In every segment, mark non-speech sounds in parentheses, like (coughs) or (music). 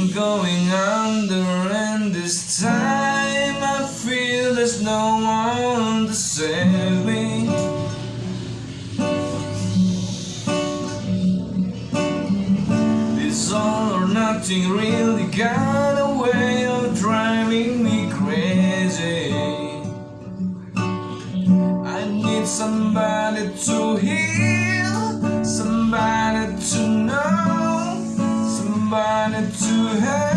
I'm going under and this time I feel there's no one to save me. It's all or nothing really got to have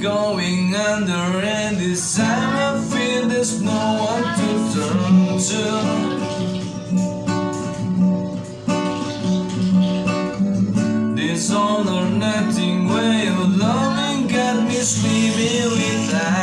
going under And this time I feel there's no one to turn to. This all or nothing way of loving got me sleeping with that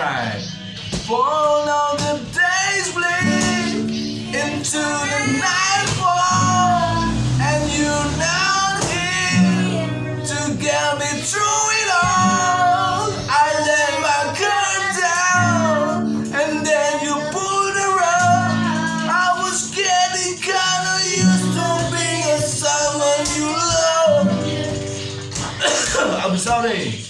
alright. Fall on the days bleed into the nightfall, and you're not here to get me through it all. I let my guard down, and then you pulled around. I was getting kinda used to being someone you love. (coughs) I'm sorry.